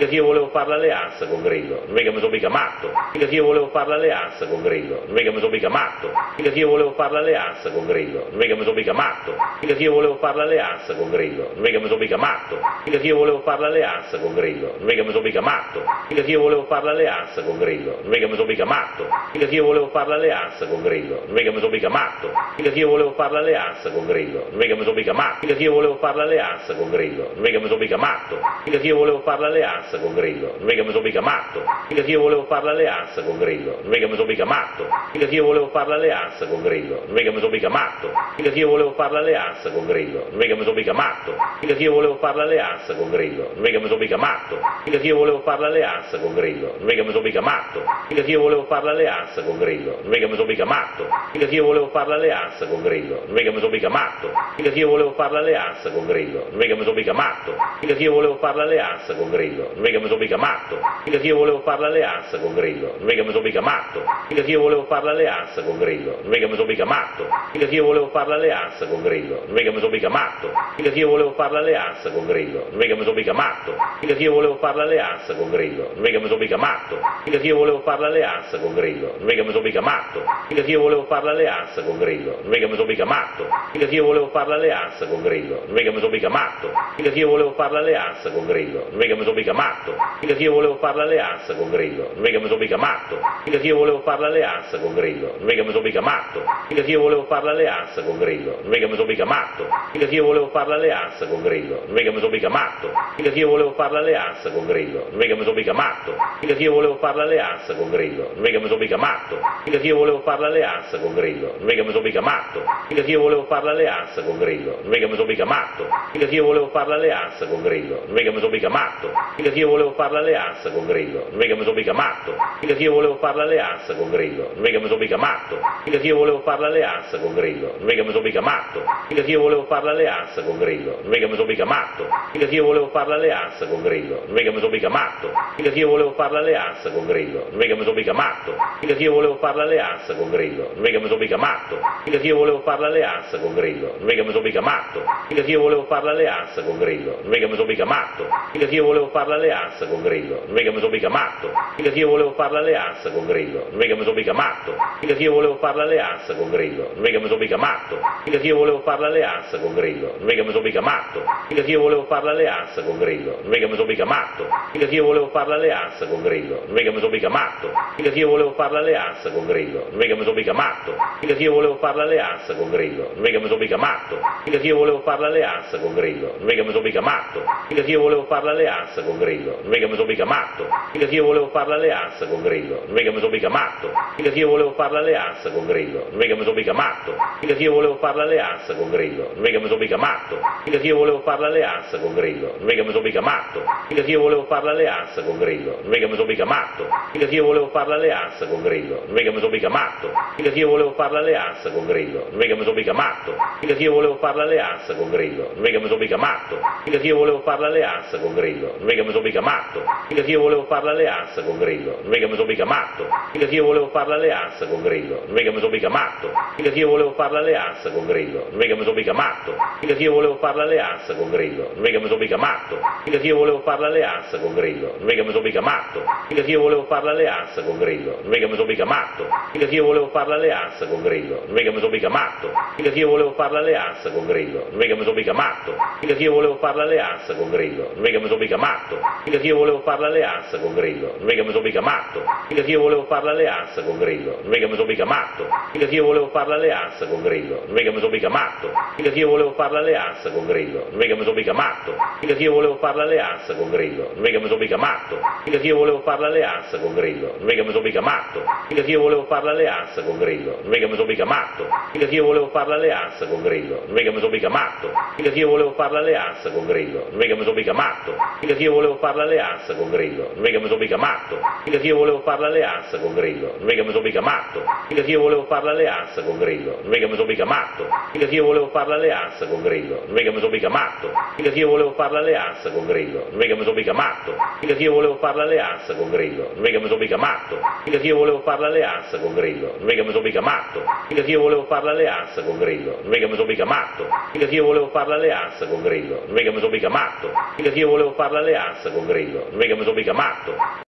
mica io volevo fare l'alleanza con Grillo, non mica mi sono mica matto, mica io volevo fare l'alleanza con Grillo, non mica mi sono mica matto, mica io volevo fare l'alleanza con Grillo, non mica mi sono mica matto, mica io volevo fare l'alleanza con Grillo, non mica mi sono mica matto, mica io volevo fare l'alleanza con Grillo, non mica mi sono mica matto, mica io volevo fare l'alleanza con Grillo, non mica mi sono mica matto, mica io volevo fare l'alleanza con Grillo, non mica mi sono mica matto, mica io volevo fare l'alleanza con Grillo, non mica mi sono mica matto, mica io volevo fare l'alleanza con Grillo, non mica mi sono mica matto, mica io volevo fare l'alleanza con Grillo, non mica mi sono mica matto, mica io volevo fare l'alleanza con Grillo, non mica mi sono mica matto, mica io volevo fare l'alleanza con Grillo, non mica mi sono mica matto, mica io volevo fare l'alleanza con Grillo, non mica mi sono mica matto, mica io volevo fare l'alleanza con Grillo, non mica mi sono mica matto, mica io volevo fare l'alleanza con Grillo, non mica mi sono mica matto, mica io volevo fare l'alleanza con Grillo, non mica mi sono mica matto, mica io volevo fare l'alleanza con Grillo, non mica mi sono mica matto, mica io volevo fare l'alleanza con Grillo, non mica mi sono mica matto, mica io volevo fare l'alleanza con Grillo, mica mi sono mica matto, mica io volevo fare l'alleanza con Grillo, mica mi sono mica matto, mica io volevo fare l'alleanza con Grillo, mica mi sono mica matto, mica io volevo fare l'alleanza con Grillo, mica mi sono mica matto, mica io volevo fare l'alleanza con Grillo, mica mi sono mica matto, mica io volevo fare l'alleanza con Grillo, mica mi sono mica matto, mica io volevo fare l'alleanza con Grillo, mica mi sono mica matto, mica io volevo fare l'alleanza con Grillo, mica mi sono mica matto, mica io volevo fare l'alleanza con Grillo, mica mi sono mica matto, mica io volevo fare l'alleanza con Grillo, mica mi sono mica matto, mica io volevo fare l'alleanza con Grillo, non mica mi sono mica matto, mica io volevo fare l'alleanza con Grillo, non mica mi sono mica matto, mica io volevo fare l'alleanza con Grillo, non mica mi sono mica matto, mica io volevo fare l'alleanza con Grillo, non mica mi sono mica matto, mica io volevo fare l'alleanza con Grillo, non mica mi sono mica matto, mica io volevo fare l'alleanza con Grillo, non mica mi sono mica matto, mica io volevo fare l'alleanza con Grillo, non mica mi sono mica matto, mica io volevo fare l'alleanza con Grillo, non mica mi sono mica matto, mica io volevo fare l'alleanza con Grillo, non mica mi sono mica matto, mica io volevo fare l'alleanza con Grillo, non mica mi sono mica matto, mica io volevo fare l'alleanza con Grillo, non mica mi sono mica matto, mica io volevo fare l'alleanza con Grillo, non mica mi sono mica matto, mica io volevo fare l'alleanza con Grillo, non mica mi sono mica matto, mica io volevo fare l'alleanza con Grillo, non mica mi sono mica matto, mica io volevo fare l'alleanza con Grillo, non mica mi sono mica matto, mica io volevo fare l'alleanza con Grillo, non mica mi sono mica matto, mica io volevo fare l'alleanza con Grillo, non mica mi sono mica matto, mica io volevo fare l'alleanza con Grillo, non mica mi sono mica matto, mica io volevo fare l'alleanza con Grillo, non mica mi sono mica matto, mica io volevo fare l'alleanza con Grillo, non mica mi sono mica matto, mica io volevo fare l'alleanza con Grillo, non mica mi sono mica matto, mica io volevo fare l'alleanza con Grillo, non mica mi sono mica matto, mica io volevo fare l'alleanza con Grillo, non mica mi sono mica matto, mica io volevo fare l'alleanza con Grillo, non mica mi sono mica matto, mica io volevo fare l'alleanza con Grillo, non mica mi sono mica matto, mica io volevo fare l'alleanza con Grillo, non mica mi sono mica matto, mica io volevo fare l'alleanza con Grillo, non mica mi sono mica matto, mica io volevo fare l'alleanza con Grillo, non mica mi sono mica matto, mica io volevo fare l'alleanza con Grillo, non mica mi sono mica matto, mica io volevo fare l'alleanza con Grillo, non mica mi sono mica matto, mica io volevo fare l'alleanza con Grillo, non mica mi sono mica matto, mica io volevo fare l'alleanza con Grillo, non mica mi sono mica matto, mica io volevo fare l'alleanza con Grillo, non mica mi sono mica matto, mica io volevo fare l'alleanza con Grillo, non mica mi sono mica matto, mica io volevo fare l'alleanza con Grillo, non mica mi sono mica matto, mica io volevo fare l'alleanza con Grillo, non mica mi sono mica matto, mica io volevo fare l'alleanza con Grillo, non mica mi sono mica matto, mica io volevo fare l'alleanza con Grillo, non mica mi sono mica matto, mica io volevo fare l'alleanza con Grillo, non mica mi sono mica matto, mica io volevo fare l'alleanza con Grillo, non mica mi sono mica matto, mica io volevo fare l'alleanza con Grillo, non mica mi sono mica matto, mica io volevo fare l'alleanza con Grillo, non mica mi sono mica matto, mica io volevo fare l'alleanza con Grillo, non mica mi sono mica matto, mica io volevo fare l'alleanza con Grillo, non mica mi sono mica matto, mica io volevo fare l'alleanza con Grillo, non mica mi sono mica matto, mica io volevo fare l'alleanza con Grillo, non mica mi sono mica matto, mica io volevo fare l'alleanza con Grillo, non mica mi sono mica matto, mica io volevo fare l'alleanza con Grillo, non mica mi sono mica matto, mica io volevo fare l'alleanza con Grillo, non mica mi sono mica matto, mica io volevo fare l'alleanza con Grillo, non mica mi sono mica matto, mica io volevo fare l'alleanza con Grillo, non mica mi sono mica matto, mica io volevo fare l'alleanza con Grillo, non mica mi sono mica matto, mica io volevo fare l'alleanza con Grillo, non mica mi sono mica matto, mica io volevo fare l'alleanza con Grillo, non mica mi sono mica matto, mica io volevo fare l'alleanza con Grillo, non mica mi sono mica matto, mica io volevo fare l'alleanza con Grillo, non mica mi sono mica matto, mica io volevo fare l'alleanza con Grillo, non mica mi sono mica matto, mica io volevo fare l'alleanza con Grillo, non mica mi sono mica matto, mica io volevo fare l'alleanza con Grillo, non mica mi sono mica matto, mica io volevo fare l'alleanza con Grillo, non mica mi sono mica matto, mica io volevo fare l'alleanza con Grillo, non mica mi sono mica matto, mica io volevo fare l'alleanza con Grillo, non mica mi sono mica matto, mica io volevo fare l'alleanza con Grillo, non mica mi sono mica matto, mica io volevo fare l'alleanza con Grillo, non mica mi sono mica matto, mica io volevo fare l'alleanza con Grillo, che mi sono mica matto.